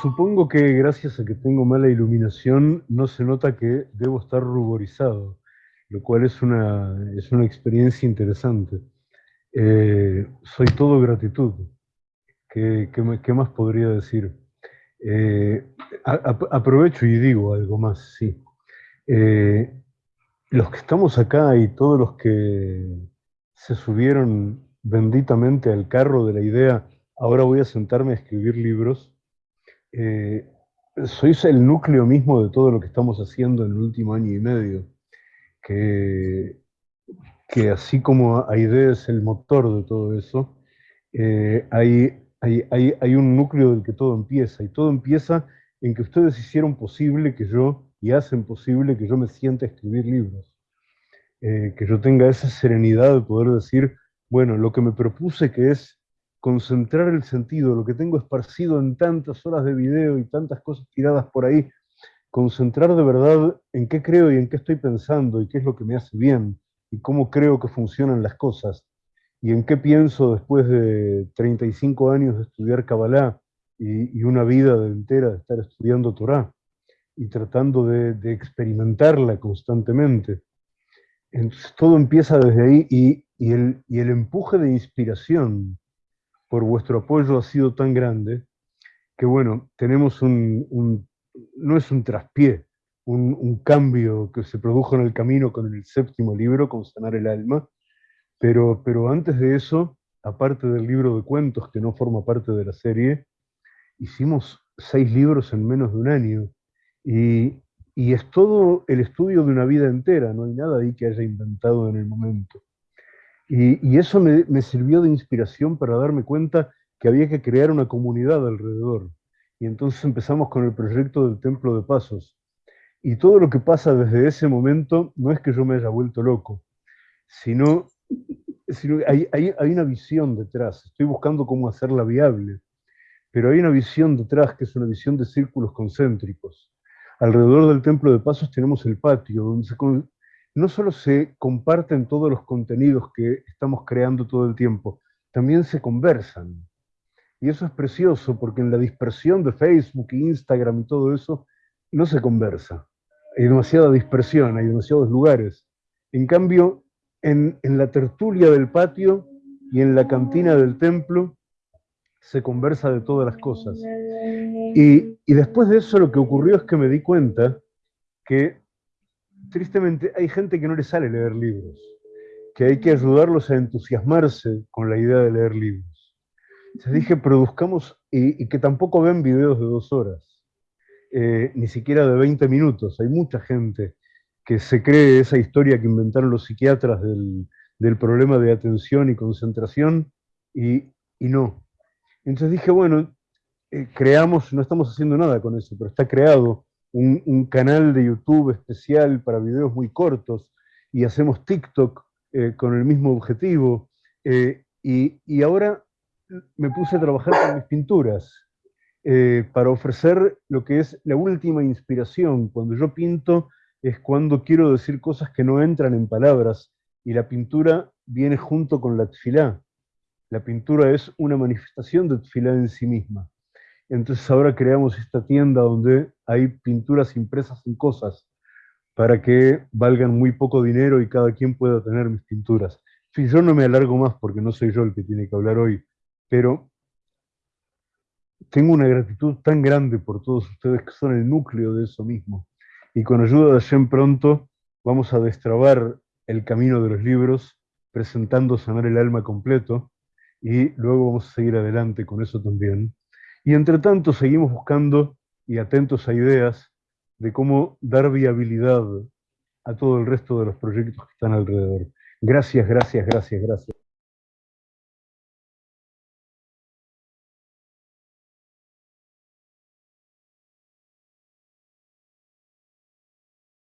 Supongo que gracias a que tengo mala iluminación no se nota que debo estar ruborizado, lo cual es una, es una experiencia interesante. Eh, soy todo gratitud. ¿Qué, más podría decir? Eh, aprovecho y digo algo más, sí. Eh, los que estamos acá y todos los que se subieron benditamente al carro de la idea, ahora voy a sentarme a escribir libros, eh, sois el núcleo mismo de todo lo que estamos haciendo en el último año y medio, que, que así como AIDE es el motor de todo eso, eh, hay, hay, hay, un núcleo del que todo empieza, y todo empieza en que ustedes hicieron posible que yo, y hacen posible que yo me sienta a escribir libros, eh, que yo tenga esa serenidad de poder decir, bueno, lo que me propuse que es concentrar el sentido, lo que tengo esparcido en tantas horas de video y tantas cosas tiradas por ahí, concentrar de verdad en qué creo y en qué estoy pensando y qué es lo que me hace bien y cómo creo que funcionan las cosas y en qué pienso después de 35 años de estudiar Kabbalah y, una vida entera de estar estudiando Torah y tratando de, experimentarla constantemente. Entonces todo empieza desde ahí y, el, y el empuje de inspiración por vuestro apoyo ha sido tan grande que, bueno, tenemos un, no es un traspié, un, cambio que se produjo en el camino con el séptimo libro, con Sanar el Alma, pero, pero antes de eso, aparte del libro de cuentos que no forma parte de la serie, hicimos seis libros en menos de un año, y, y es todo el estudio de una vida entera, no hay nada ahí que haya inventado en el momento. Y, eso me, sirvió de inspiración para darme cuenta que había que crear una comunidad alrededor. Y entonces empezamos con el proyecto del Templo de Pasos. Y todo lo que pasa desde ese momento no es que yo me haya vuelto loco, sino, sino hay, hay, hay una visión detrás. Estoy buscando cómo hacerla viable. Pero hay una visión detrás que es una visión de círculos concéntricos. Alrededor del Templo de Pasos tenemos el patio, donde se, no solo se comparten todos los contenidos que estamos creando todo el tiempo, también se conversan. Y eso es precioso porque en la dispersión de Facebook, Instagram y todo eso, no se conversa. Hay demasiada dispersión, hay demasiados lugares. En cambio, en, la tertulia del patio y en la cantina del templo, se conversa de todas las cosas. Y, y después de eso lo que ocurrió es que me di cuenta que tristemente hay gente que no le sale leer libros, que hay que ayudarlos a entusiasmarse con la idea de leer libros. Se dije, produzcamos, y, que tampoco ven videos de dos horas, eh, ni siquiera de 20 minutos. Hay mucha gente que se cree esa historia que inventaron los psiquiatras del, problema de atención y concentración, y, no. Entonces dije, bueno, eh, creamos, no estamos haciendo nada con eso, pero está creado un, canal de YouTube especial para videos muy cortos y hacemos TikTok eh, con el mismo objetivo. Eh, y, ahora me puse a trabajar con mis pinturas eh, para ofrecer lo que es la última inspiración. Cuando yo pinto es cuando quiero decir cosas que no entran en palabras y la pintura viene junto con la tfilá. La pintura es una manifestación de tfilá en sí misma. Entonces ahora creamos esta tienda donde hay pinturas impresas en cosas para que valgan muy poco dinero y cada quien pueda tener mis pinturas. Sí, yo no me alargo más porque no soy yo el que tiene que hablar hoy, pero tengo una gratitud tan grande por todos ustedes que son el núcleo de eso mismo. Y con ayuda de Shem pronto vamos a destrabar el camino de los libros, presentando Sanar el Alma completo, y luego vamos a seguir adelante con eso también. Y entre tanto seguimos buscando y atentos a ideas de cómo dar viabilidad a todo el resto de los proyectos que están alrededor. Gracias, gracias, gracias, gracias.